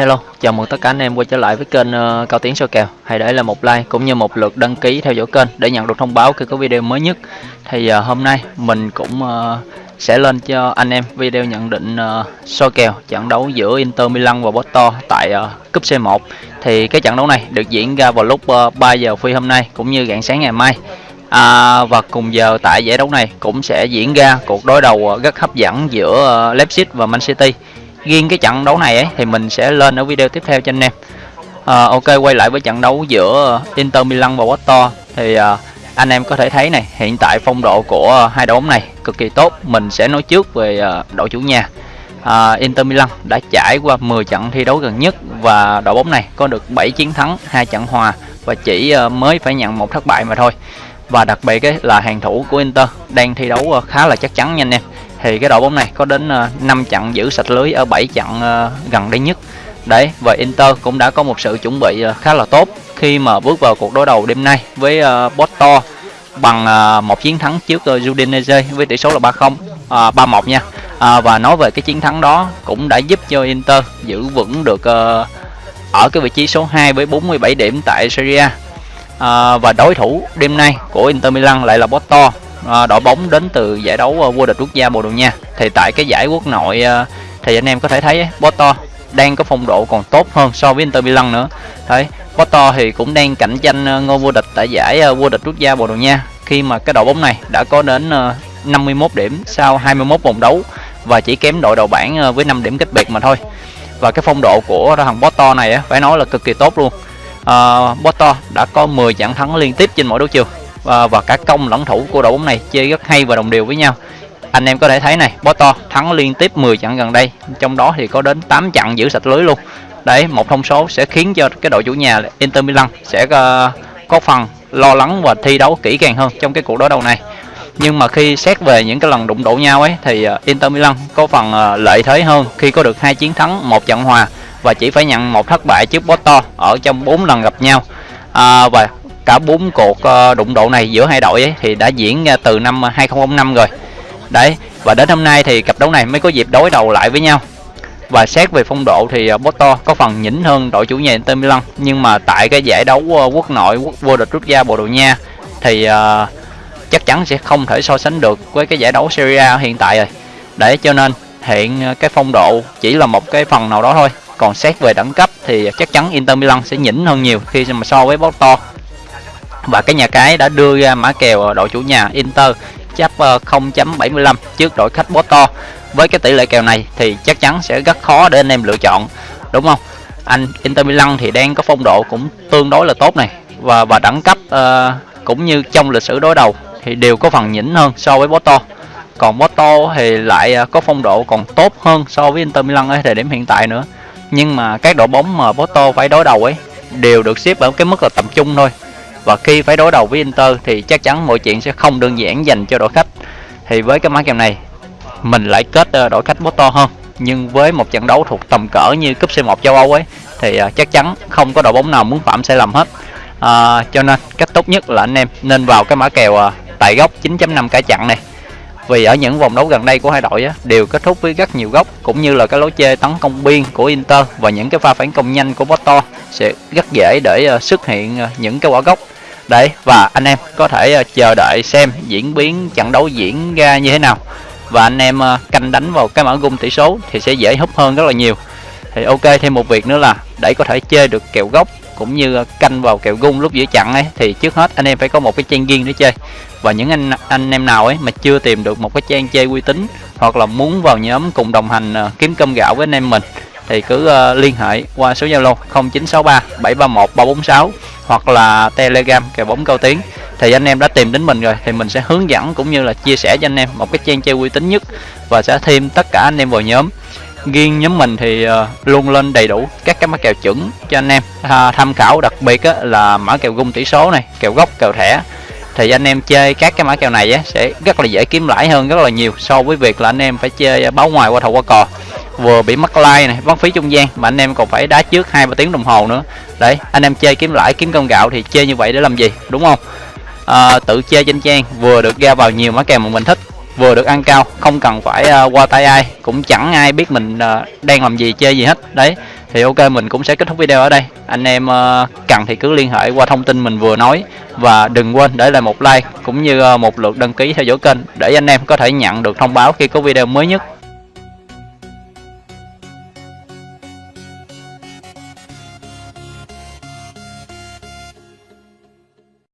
Hello, chào mừng tất cả anh em quay trở lại với kênh uh, Cao Tiến soi kèo. Hãy để lại một like cũng như một lượt đăng ký theo dõi kênh để nhận được thông báo khi có video mới nhất. Thì uh, hôm nay mình cũng uh, sẽ lên cho anh em video nhận định uh, soi kèo trận đấu giữa Inter Milan và Porto tại uh, cúp C1. Thì cái trận đấu này được diễn ra vào lúc uh, 3 giờ phi hôm nay cũng như rạng sáng ngày mai. À, và cùng giờ tại giải đấu này cũng sẽ diễn ra cuộc đối đầu rất hấp dẫn giữa Leipzig và Man City riêng cái trận đấu này ấy thì mình sẽ lên ở video tiếp theo cho anh em. À, ok quay lại với trận đấu giữa Inter Milan và Porto. Thì à, anh em có thể thấy này hiện tại phong độ của hai đội bóng này cực kỳ tốt. Mình sẽ nói trước về à, đội chủ nhà. À, Inter Milan đã trải qua 10 trận thi đấu gần nhất và đội bóng này có được 7 chiến thắng hai trận hòa và chỉ à, mới phải nhận một thất bại mà thôi. Và đặc biệt ấy là hàng thủ của Inter đang thi đấu khá là chắc chắn nha anh em thì cái đội bóng này có đến ờ, 5 trận giữ sạch lưới ở 7 trận ờ, gần đây nhất. Đấy và Inter cũng đã có một sự chuẩn bị ờ, khá là tốt khi mà bước vào cuộc đối đầu đêm nay với Porto bằng một chiến thắng trước Udinese với tỷ số là 3-0 3-1 nha. Và nói về cái chiến thắng đó cũng đã giúp cho Inter giữ vững được uh, ở cái vị trí số 2 với 47 điểm tại Serie A. À, và đối thủ đêm nay của Inter Milan lại là Porto. À, đội bóng đến từ giải đấu ờ, vô địch quốc gia Bồ Đào Nha. Thì tại cái giải quốc nội ờ, thì anh em có thể thấy Porto đang có phong độ còn tốt hơn so với Inter Milan nữa. Đấy Porto thì cũng đang cạnh tranh ờ, ngôi vô địch tại giải vô địch quốc gia Bồ Đào Nha khi mà cái đội bóng này đã có đến 51 điểm sau 21 vòng đấu và chỉ kém đội đầu bảng với 5 điểm cách biệt mà thôi. Và cái phong độ của thằng Porto này phải nói là cực kỳ tốt luôn. Uh, Porto đã có 10 trận thắng liên tiếp trên mỗi đấu trường và, và cả công lẫn thủ của đội bóng này chơi rất hay và đồng đều với nhau. Anh em có thể thấy này Porto thắng liên tiếp 10 trận gần đây. Trong đó thì có đến 8 trận giữ sạch lưới luôn. Đấy một thông số sẽ khiến cho cái đội chủ nhà Inter Milan sẽ uh, có phần lo lắng và thi đấu kỹ càng hơn trong cái cuộc đối đầu này. Nhưng mà khi xét về những cái lần đụng độ nhau ấy thì ờ, Inter Milan có phần uh, lợi thế hơn khi có được hai chiến thắng một trận hòa. Và chỉ phải nhận một thất bại trước Porto ở trong 4 lần gặp nhau. À, và cả bốn cuộc ờ, đụng độ này giữa hai đội ấy, thì đã diễn ờ, từ năm 2005 rồi. Đấy và đến hôm nay thì cặp đấu này mới có dịp đối đầu lại với nhau. Và xét về phong độ thì ờ, Porto có phần nhỉnh hơn đội chủ nhà Inter Milan nhưng mà tại cái giải đấu quốc nội quốc vô địch quốc gia Bồ Đào Nha thì uh, chắc chắn sẽ không thể so sánh được với cái giải đấu Serie A hiện tại rồi. Để cho nên hiện cái phong độ chỉ là một cái phần nào đó thôi. Còn xét về đẳng cấp thì chắc chắn Inter Milan sẽ nhỉnh hơn nhiều khi mà so với Porto và cái nhà cái đã đưa ra mã kèo đội chủ nhà Inter chấp 0.75 trước đội khách Porto. Với cái tỷ lệ kèo này thì chắc chắn sẽ rất khó để anh em lựa chọn đúng không? Anh Inter Milan thì đang có phong độ cũng tương đối là tốt này. Và và đẳng cấp uh, cũng như trong lịch sử đối đầu thì đều có phần nhỉnh hơn so với Porto. Còn Porto thì lại ờ, có phong độ còn tốt hơn so với Inter Milan ở thời điểm hiện tại nữa. Nhưng mà các đội bóng mà Porto phải đối đầu ấy đều được xếp ở cái mức là tầm trung thôi và khi phải đối đầu với Inter thì chắc chắn mọi chuyện sẽ không đơn giản dành cho đội khách. Thì với cái mã kèo này mình lại kết ờ, đội khách Porto hơn. Nhưng với một trận đấu thuộc tầm cỡ như cúp C1 châu Âu ấy thì ờ, chắc chắn không có đội bóng nào muốn phạm sai lầm hết. À, cho nên cách tốt nhất là anh em nên vào cái mã kèo tại góc 9.5 cả chặn này. Vì ở những vòng đấu gần đây của hai đội á, đều kết thúc với rất nhiều góc cũng như là cái lối chơi tấn công biên của Inter và những cái pha phản công nhanh của Porto sẽ rất dễ để uh, xuất hiện uh, những cái quả góc đấy, và anh em có thể ờ, chờ đợi xem diễn biến trận đấu diễn ra như thế nào. Và anh em ờ, canh đánh vào cái mã gung tỷ số thì sẽ dễ hút hơn rất là nhiều. Thì ok, thêm một việc nữa là để có thể chơi được kèo gốc cũng như ờ, canh vào kèo gung lúc giữa chặn ấy, thì trước hết anh em phải có một cái trang riêng để chơi. Và những anh anh em nào ấy mà chưa tìm được một cái trang chơi uy tín hoặc là muốn vào nhóm cùng đồng hành kiếm cơm gạo với anh em mình thì cứ liên hệ qua số Zalo 0963 731 346 hoặc là Telegram kèo bóng cao tiếng thì anh em đã tìm đến mình rồi thì mình sẽ hướng dẫn cũng như là chia sẻ cho anh em một cái trang chơi uy tín nhất và sẽ thêm tất cả anh em vào nhóm. Riêng nhóm mình thì ờ, luôn lên đầy đủ các cái mã kèo chuẩn cho anh em. À, tham khảo đặc biệt á, là mã kèo gung tỷ số này kèo gốc kèo thẻ. Thì anh em chơi các cái mã kèo này á, sẽ rất là dễ kiếm lãi hơn rất là nhiều so với việc là anh em phải chơi ờ, báo ngoài qua thầu qua cò vừa bị mất like này mất phí trung gian mà anh em còn phải đá trước hai ba tiếng đồng hồ nữa. Đấy anh em chơi kiếm lãi kiếm công gạo thì chơi như vậy để làm gì đúng không? À, tự chơi trên trang vừa được ra vào nhiều mã kèo mà mình thích vừa được ăn cao không cần phải uh, qua tay ai cũng chẳng ai biết mình uh, đang làm gì chơi gì hết. Đấy thì ok mình cũng sẽ kết thúc video ở đây. Anh em uh, cần thì cứ liên hệ qua thông tin mình vừa nói và đừng quên để lại một like cũng như uh, một lượt đăng ký theo dõi kênh để anh em có thể nhận được thông báo khi có video mới nhất.